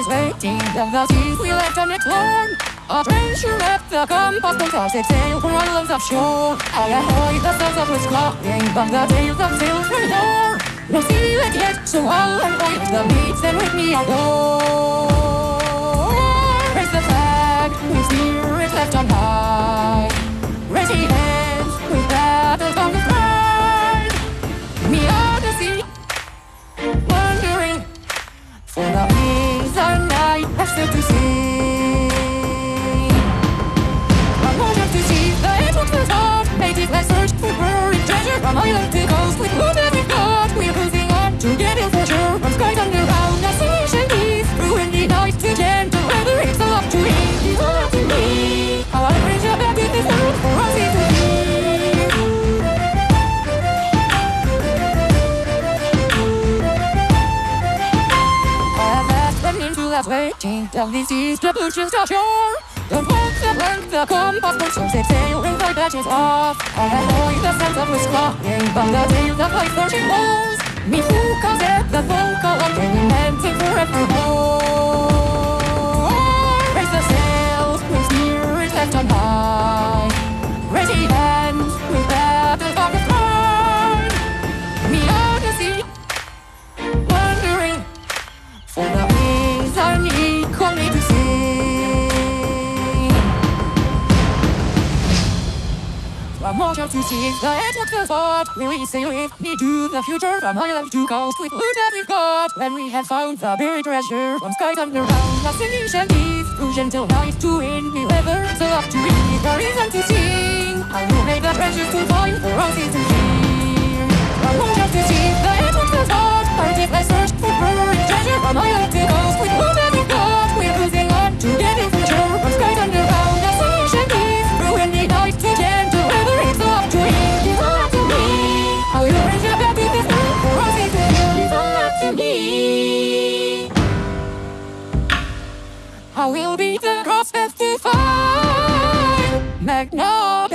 always waiting Down the seas we left on it A treasure left the compass Don't toss it sail for our loves offshore I avoid the stars of which clocking But the tales of sails for more No sea yet so I'll avoid the beats that with me I'll still to see. Went into that waiting down these seas, the bushes ashore. Don't walk the length, the compass will soon set sail and the batches off. I ahoy the sense of which clocking by the tails of life searching walls. Me who calls it the vocal bringing dancing forevermore. Raise the sails, we steer it left on high. Water to see the edge of the we sail with me to the future. From island to coast with loot that we've got. When we have found the buried treasure from skies underground, nothing shall leave. Through gentle night to windy weather, so up to read the reason to sing. I will make the treasures to find for us is to hear. Will be the cross find Magnolia. Right.